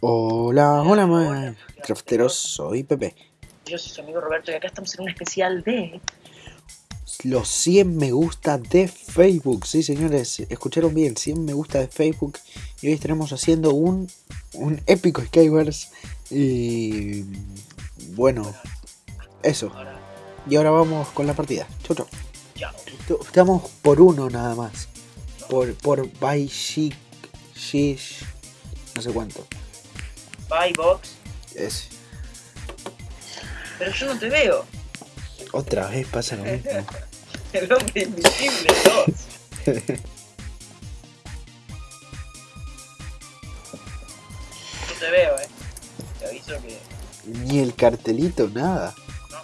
Hola, hola, crafteros, soy Pepe. Yo soy su amigo Roberto y acá estamos en un especial de... Los 100 me gusta de Facebook, sí señores, escucharon bien, 100 me gusta de Facebook. Y hoy estaremos haciendo un, un épico Skywars. Y bueno, eso. Y ahora vamos con la partida. Chau, chau. Estamos por uno nada más. Por, por by Chic, no sé cuánto. Bye, Box. Es, Pero yo no te veo. otra vez pasa lo mismo. El hombre invisible 2. No te veo, eh. Te aviso que... Ni el cartelito, nada. No.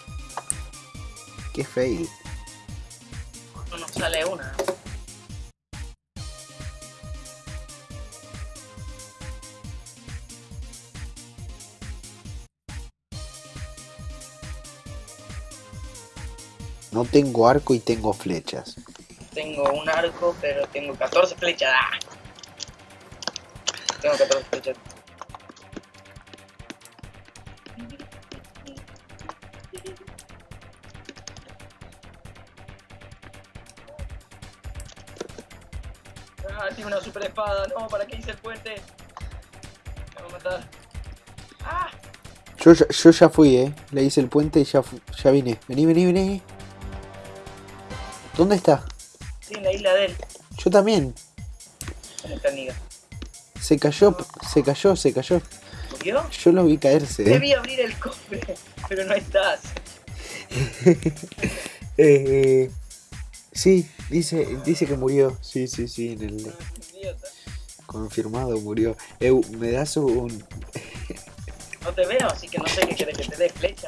Qué fail. No nos sale una. No tengo arco y tengo flechas. Tengo un arco, pero tengo 14 flechas. ¡Ah! Tengo 14 flechas. Ah, tiene una super espada. No, ¿para qué hice el puente? Me va a matar. Ah, Yo, ya- yo ya fui, eh. Le hice el puente y ya, ya vine. Vení, vení, vení. ¿Dónde está? estoy en la isla de él. Yo también. ¿Dónde está Niga? Se cayó, se cayó, se cayó. ¿Murió? Yo lo vi caerse, eh. Debí abrir el cofre, pero no estás. Eh, sí, dice, dice que murió. Sí, sí, sí, en el Idiota. confirmado murió. Eh, me das un... No te veo, así que no sé qué quieres que te dé flecha.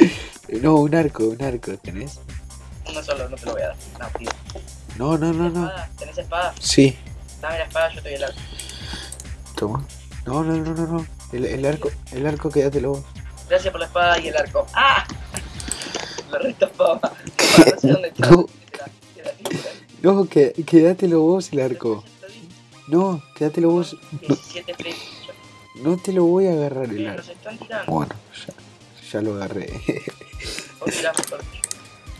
No, un arco, un arco, ¿tenés? Uno solo, no te lo voy a dar. No, tío. No, no, no, no. ¿Tenés espada? Sí, Dame la espada, yo te doy el arco. toma. No, no, no, no, no. El, el arco, el arco quédatelo vos. Gracias por la espada y el arco. ¡Ah! Lo retopaba. No sé dónde está. No. No, que, quédatelo vos el arco. No, quédatelo vos. No, 17 flechas. no te lo voy a agarrar el arco. Bueno, ya, ya lo agarré.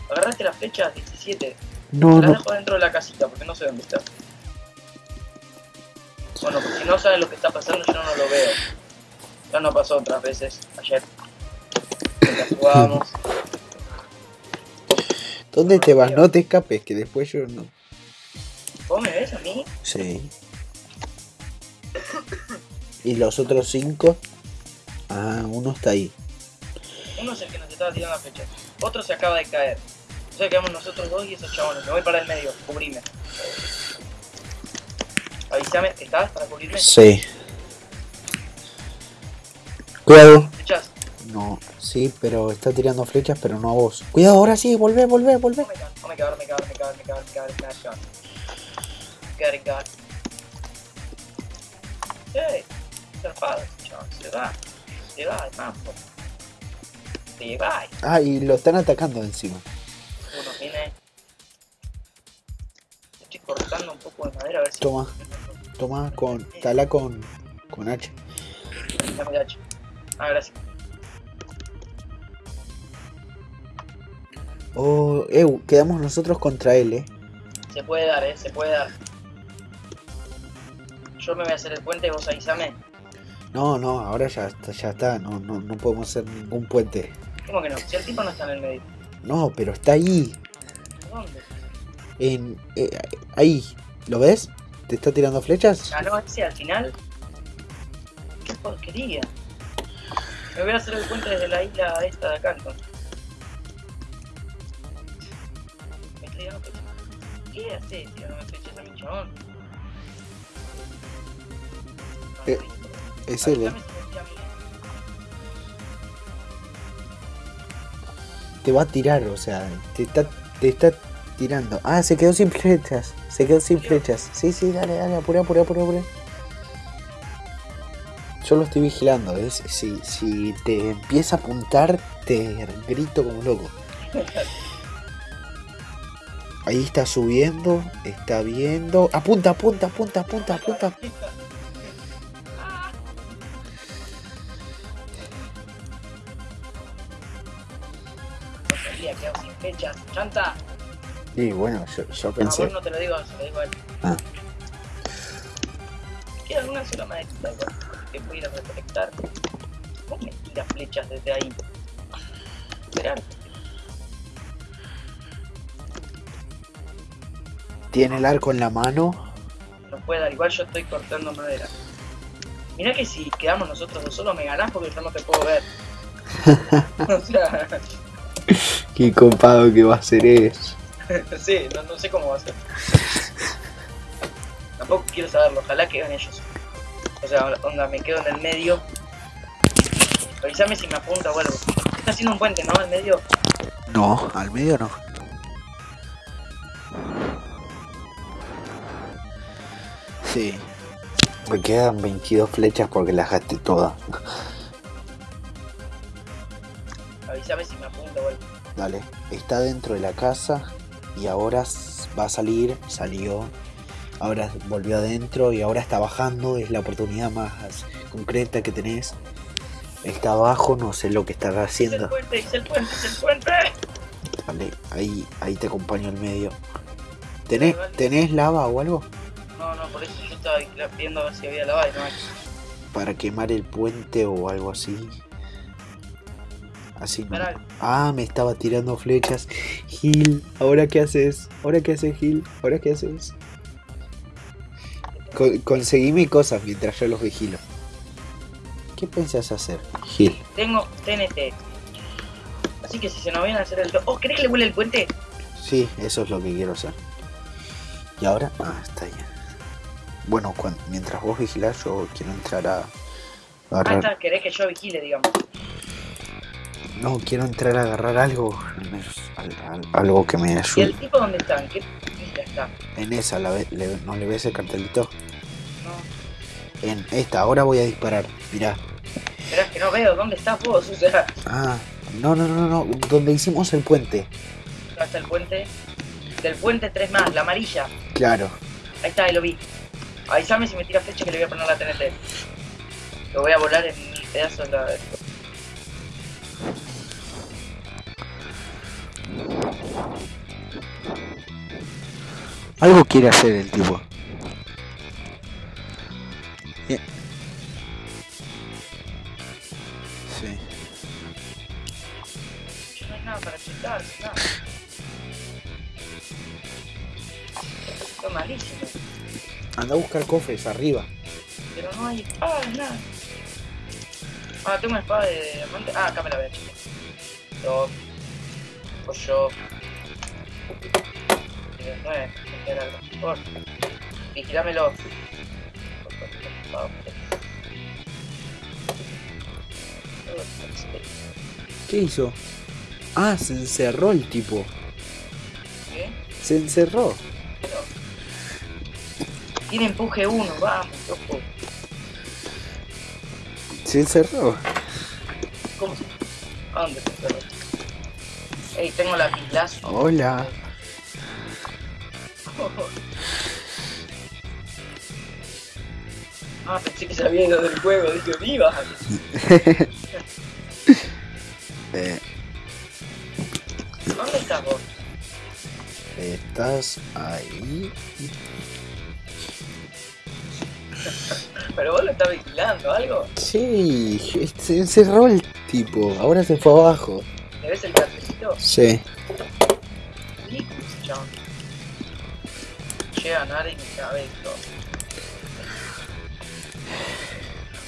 Agarraste las flechas 17. No, Las no. dejo dentro de la casita porque no sé dónde está. Bueno, pues si no sabes lo que está pasando, yo no lo veo. Ya no pasó otras veces ayer. Mientras jugábamos. ¿Dónde te vas? No te escapes, que después yo no. ¿Vos me ves a mí? Sí. ¿Y los otros cinco? Ah, uno está ahí. Uno es el que nos estaba tirando las flechas. Otro se acaba de caer. Sea, quedamos nosotros dos y esos chabones. Me voy para el medio, cubrime. Avísame, ¿estás para cubrirme? Sí. Cuidado. ¿Flechas? No, sí, pero está tirando flechas, pero no a vos. Cuidado, ahora sí, volvé, volvé, volvé. Oh my god, oh my god, oh my god, oh my god, oh my god, oh my god, oh my god. Got it, got. Hey, zarpado, chaval, se va. Se va el mambo. Se va. Ah, y lo están atacando encima. Estoy cortando un poco de madera a ver si. Toma, toma con. Tala con. con H. Dame el hacha. Ah, gracias. Oh, eh, quedamos nosotros contra él, eh. Se puede dar, eh, se puede dar. Yo me voy a hacer el puente y vos avísame. No, no, ahora ya está, ya está. No, no, no podemos hacer ningún puente. ¿Cómo que no? Si el tipo no está en el medio. No, pero está ahí. ¿Dónde? En, eh, ahí. ¿Lo ves? ¿Te está tirando flechas? Ah, no, ese al final. Qué porquería. Me voy a hacer el puente desde la isla esta de acá entonces. Me está tirando flechas. ¿Qué haces tirándome flechas a mi chabón? Eh, Es él, eh. Te va a tirar, o sea, te está, te está tirando. Ah, se quedó sin flechas. Se quedó sin flechas. Sí, sí, dale, dale, apura, apura, apura, apura. Yo lo estoy vigilando, ¿ves? Si, si te empieza a apuntar, te grito como loco. Ahí está subiendo, está viendo. Apunta, apunta, apunta, apunta, apunta. Chanta. Y bueno, yo, yo A pensé. vos no te lo digo, se lo digo a él. Ah. Queda una sola maderita igual, que pudiera recolectar. ¿Cómo me tira flechas desde ahí? Esperar. Tiene el arco en la mano. No puede dar, igual yo estoy cortando madera. Mirá que si quedamos nosotros dos solos me ganás porque yo no te puedo ver. o sea, Qué copado que va a ser eso. sí, no, no sé cómo va a ser. Tampoco quiero saberlo, ojalá que ganen ellos. O sea, onda, me quedo en el medio. Avísame si me apunta o algo. Está haciendo un puente, ¿no? Al medio. No, al medio no. Sí. Me quedan 22 flechas porque las gasté todas. Avísame si me apunta o algo. Dale, está dentro de la casa y ahora va a salir, salió, ahora volvió adentro y ahora está bajando, es la oportunidad más concreta que tenés. Está abajo, no sé lo que estará Es el haciendo. puente, el puente, el puente. Dale, ahí, ahí te acompaño al medio. ¿Tenés, ¿Tenés lava o algo? No, no, por eso yo estaba viendo a ver si había lavado y no hay. Para quemar el puente o algo así. Así no. Pará, Ah, me estaba tirando flechas. Gil, ¿ahora qué haces? ¿Ahora qué haces, Gil? ¿Ahora qué haces? Con- conseguime cosas mientras yo los vigilo. ¿Qué pensás hacer, Gil? tengo TNT. Así que si se nos viene a hacer el... Oh, ¿querés que le vuele el puente? Sí, eso es lo que quiero hacer. ¿Y ahora? Ah, está ahí. Bueno, mientras vos vigilás, yo quiero entrar a Ah, agarrar. está, querés que yo vigile, digamos. No, quiero entrar a agarrar algo. al menos al- al- algo que me ¿Y ayude. el tipo dónde está? ¿En qué está? En esa, la ve- le- ¿no le ves el cartelito? No. En esta, ahora voy a disparar. Mirá. Esperá, que no veo. ¿Dónde estás vos? O sea, Ah, no, no, no, no. Donde hicimos el puente. hasta el puente. Del puente tres más, la amarilla. Claro. Ahí está, ahí lo vi. Avísame si me tira flecha que le voy a poner la TNT. Lo voy a volar en pedazos la... Algo quiere hacer el tipo. Bien. Sí. No hay nada para chutar, nada. Esto es malísimo. Anda a buscar cofres arriba. Pero no hay espada, nada. Ah, tengo una espada de Ah, acá me la voy a. Yo. Pues 19, por vigilámelo. ¿Qué hizo? Ah, se encerró el tipo. ¿Qué? Se encerró. Tiene empuje uno, vamos, loco. Se encerró. ¿Cómo se? ¿A dónde se encerró? Ey, tengo la pilazo. Hola. Ah, pensé que se había ido del juego, dije, viva. Eh, ¿Dónde estás vos? estás ahí. Pero vos lo estás vigilando, ¿algo? Sí, se encerró el tipo. Ahora se fue abajo. ¿Le ves el cafecito? Sí. Ridículo a nadie y me cabe esto.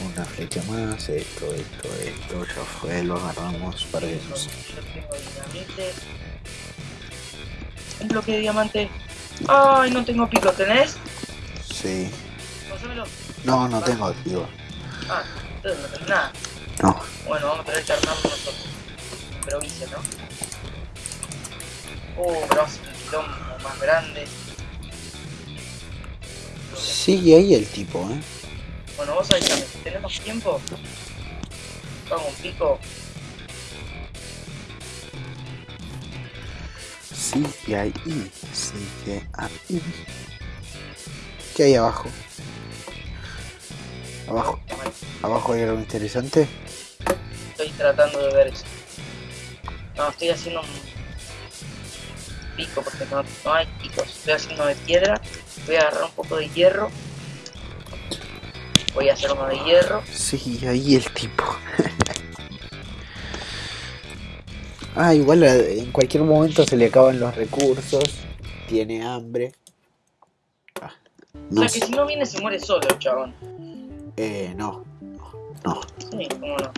Una flecha más, esto, esto, esto, ya fue, lo agarramos para que Yo tengo dinamite. Un bloque de diamante. Ay, no tengo pico, ¿tenés? Sí. Pásamelo. No, no tengo, digo. Ah, entonces no tenés nada. No. Bueno, vamos a tener que armarlo nosotros. Improvise, ¿no? Oh, pero hace un quilombo más grande. Sigue ahí el tipo, ¿eh? Bueno, vos avísame, si tenemos tiempo, hago un pico. Sigue ahí, sigue ahí. ¿Qué hay abajo? Abajo, abajo hay algo interesante. Estoy tratando de ver eso. No, estoy haciendo un pico porque no, no hay picos. Estoy haciendo de piedra. Voy a agarrar un poco de hierro. Voy a hacer uno de hierro. Sí, ahí el tipo. ah, igual eh, en cualquier momento se le acaban los recursos. Tiene hambre. Ah, O no, sea que sé. si no viene se muere solo, chabón. Eh, no. No, Sí, cómo no.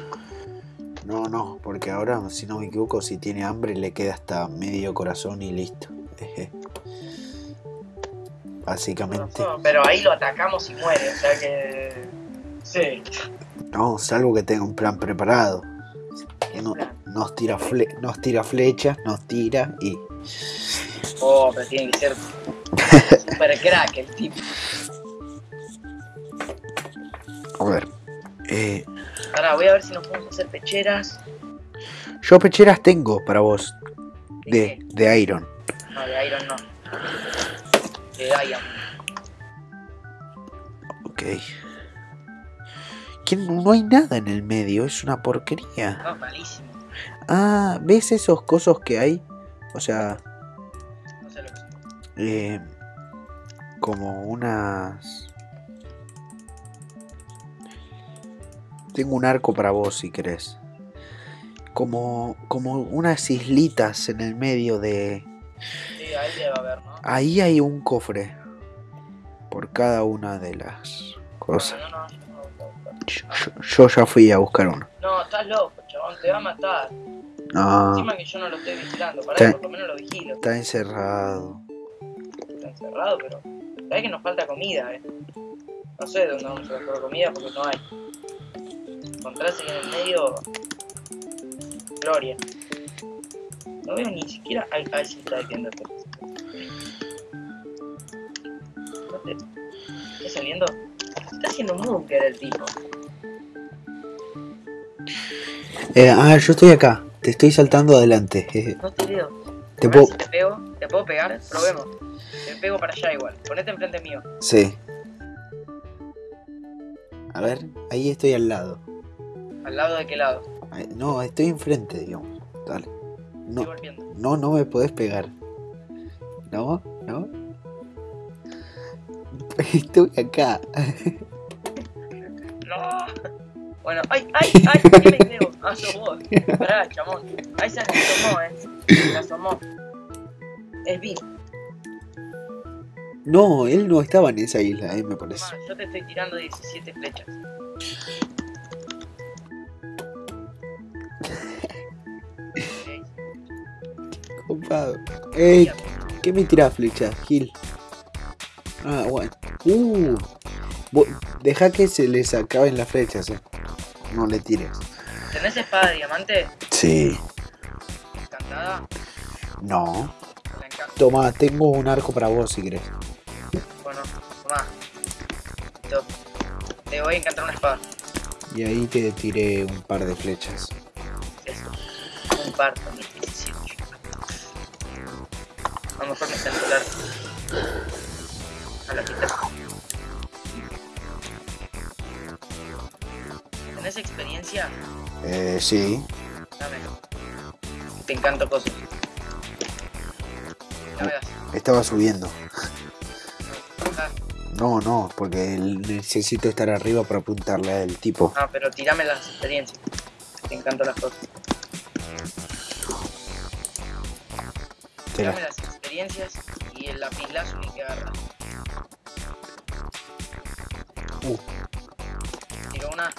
no, no, porque ahora, si no me equivoco, si tiene hambre le queda hasta medio corazón y listo. Básicamente. Pero ahí lo atacamos y muere, o sea que. Sí. No, salvo que tenga un plan preparado. No- nos, tira fle- nos tira flechas, nos tira y. Oh, pero tiene que ser super crack el tipo. A ver. eh, Ahora voy a ver si nos podemos hacer pecheras. yo pecheras tengo para vos. ¿De De, Iron. No, de Iron no. De Diamond. Ok. Que no, hay nada en el medio, es una porquería. No, malísimo. Ah, ¿ves esos cosos que hay? O sea, No sé lo que eh, como unas... Tengo un arco para vos si querés. Como, como unas islitas en el medio de... Sí, ahí debe haber, ¿no? Ahí hay un cofre. Por cada una de las cosas. No, no, no. Yo, yo- yo ya fui a buscar uno. No, estás loco, chabón, te va a matar. No, Encima que yo no lo estoy vigilando, para que por lo menos lo vigilo. está encerrado. Está encerrado, pero. Sabes que nos falta comida, eh. No sé de dónde vamos a buscar comida porque no hay. Encontrarse en el medio. Gloria. No veo ni siquiera. Ahí, ahí sí está defiéndote. No te- ¿Está saliendo? Está haciendo un búnker el tipo. Eh, ah, yo estoy acá. Te estoy saltando adelante. jeje. No te veo. Te puedo... si te pego. ¿Te puedo pegar? Probemos. Te pego para allá igual. Ponete enfrente mío. Sí. A ver, ahí estoy al lado. ¿Al lado de qué lado? Ahí- No, estoy enfrente, digamos. Dale. No, no, no me podés pegar. No, no. Estoy acá. ¡No! Bueno, ¡ay, ay, ay! ¿Qué me creo? Ah, sos vos. Pará, chamón. Ahí se asomó, eh. Se asomó. Es Vin. No, él no estaba en esa isla, eh, me parece. Tomá, yo te estoy tirando 17 flechas. Ey, ¿qué me tirás flecha, Gil? Ah, bueno. Uh, deja que se les acaben las flechas, eh. No le tires. ¿Tenés espada de diamante? Sí. Encantada. No. Toma, tengo un arco para vos si querés. Bueno. Listo. Te voy a encantar una espada. Y ahí te tiré un par de flechas. Eso. Un par también. 17. A lo mejor el arco. A la quita. ¿Tenés experiencia? Eh, sí. Dámelo. Te encanto cosas. Estaba subiendo. Ah, No, no, porque necesito estar arriba para apuntarle al tipo. Ah, pero tirame las experiencias. Te encantan las cosas. Tirame las experiencias y el lapislázuli que agarras. Uh, Tiro una.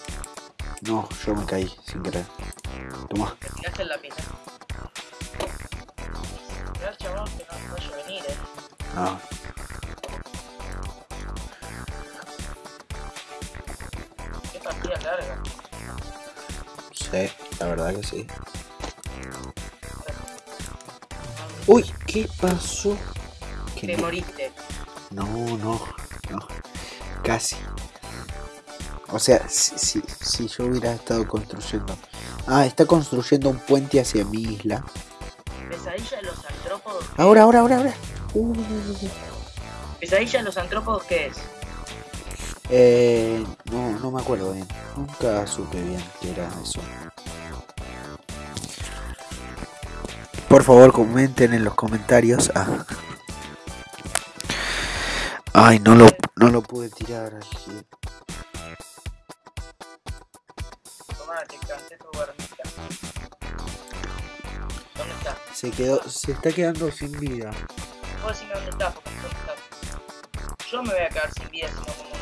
no, yo me caí sin querer. Toma. ¿Te tiraste el lapislázuli? Mirá, chabón, que no vaya a venir, eh. No. Qué partida larga. Sí, la verdad que sí. Uy, ¿qué pasó? Que Te no, moriste. no, no, no. Casi. O sea, si, si, si yo hubiera estado construyendo. Ah, está construyendo un puente hacia mi isla. Pesadilla de los antrópodos. Ahora, ahora, ahora, ahora. Uh, Pesadilla de los antrópodos, ¿qué es? eh, no, no me acuerdo bien. Nunca supe bien qué era eso. Por favor, comenten en los comentarios. Ah. Ay, no lo, no lo pude tirar. aquí. ¿Dónde está? Se quedó, se está quedando sin vida. Vos decime dónde está, porque dónde está. Yo me voy a quedar sin vida si no como.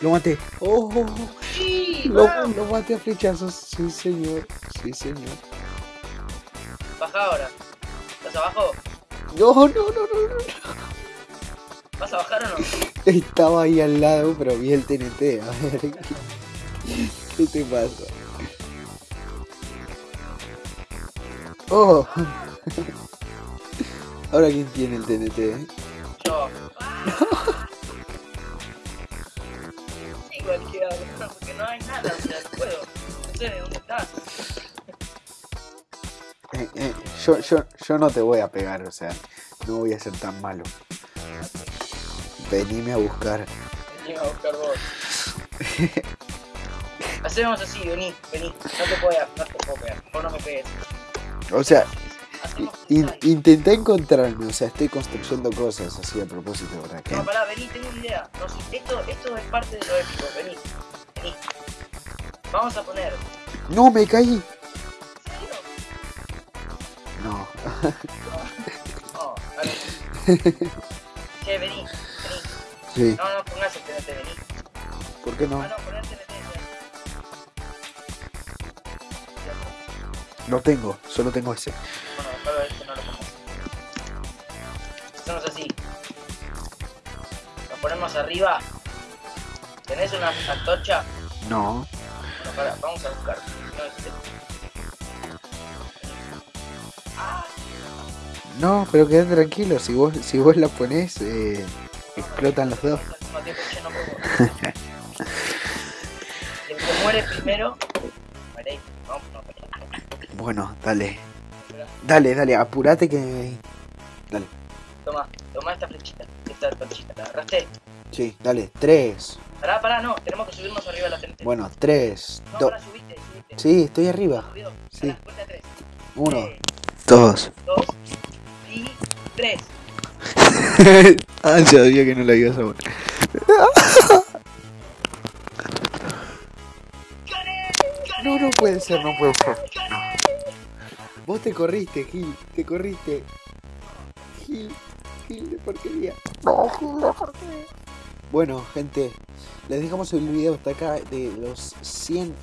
Lo maté. Oh, oh, oh. Sí, Lo, vamos. lo maté a flechazos. Sí, señor. Sí, señor. Baja ahora. ¿Estás abajo? No, no, no, no, no. ¿Vas a bajar o no? Estaba ahí al lado, pero vi el TNT. A ver. ¿Qué te pasa? Oh. Ahora quién tiene el TNT. eh? Yo. Porque no hay nada, o sea, no puedo. No sé de dónde estás. Eh, eh, yo, yo, yo no te voy a pegar, o sea, no voy a ser tan malo. Venime a buscar. Vení a buscar vos. Hacemos así, vení, vení. No te puedo, no te puedo pegar. Vos no me pegues. O sea, in- intenté encontrarme, o sea, estoy construyendo cosas así a propósito, ¿verdad? que No, pará, vení, tengo una idea. No, si- esto, esto es parte de lo épico, vení. Vení. Vamos a poner. No, me caí. No. No, dale. Che, vení, vení. Sí, No, no pongas el TNT, vení. ¿por qué no? Ah, no, poné el TNT. No tengo, solo tengo ese. Hacemos así. Nos ponemos arriba. ¿Tenés una antorcha? No. Bueno, vamos a buscar. No, este- Ah, No, pero queden tranquilos, si vos, si vos la ponés, eh, explotan los dos. El que muere primero. Bueno, dale. Dale, dale, apurate que... Esta antorchita. ¿La agarraste? Sí, dale. Tres. Pará, pará, no. Tenemos que subirnos arriba de la TNT. Bueno, tres. no, Dos. pará, subiste, subiste. Sí, estoy arriba. Subido. Sí. Pará, cuenta tres. Uno, Tres, dos. dos y tres. ah, sabía que no la ibas a poner. No, no puede ser, no puede ser. Vos te corriste, Gil, te corriste. Gil, Gil de porquería. No, Gil de porquería. Bueno, gente, les dejamos el video hasta acá de los 100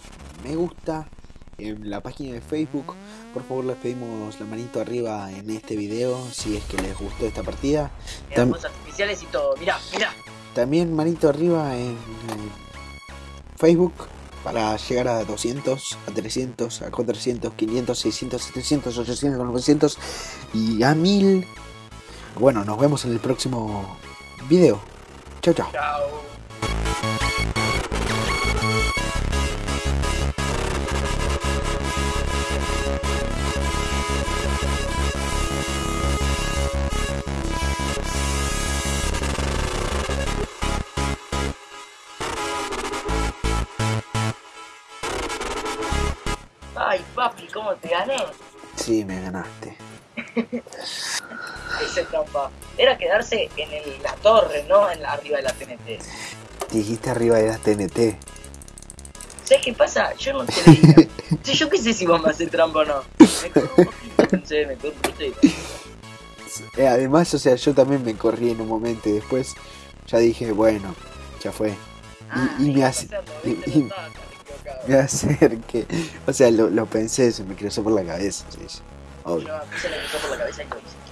me gusta en la página de Facebook. Por favor, les pedimos la manito arriba en este video si es que les gustó esta partida. Mirá, Tam- fuegos artificiales y todo. Mirá, mirá. También manito arriba en eh, Facebook para llegar a 200, a 300, a 400, 500, 600, 700, 800, 900 y a 1000. Bueno, nos vemos en el próximo video. Chao, chao. Chao. Ay, papi, ¿cómo te gané? Sí, me ganaste. Trampa. Era quedarse en el- la torre, no en la, arriba de la TNT. Dijiste arriba de las TNT. ¿Sabes qué pasa? Yo no te veía. Sí, yo qué sé si vos me haces trampa o no. Me corro un poquito, pensé, me corro un poquito. Eh, además, o sea, yo también me corrí en un momento y después ya dije, bueno, ya fue. Ah, y me iba a hace-. Me acerqué. O sea, lo, lo pensé, se me cruzó por la cabeza. Sí. Obvio. Yo me la cruzó por la cabeza y lo hice.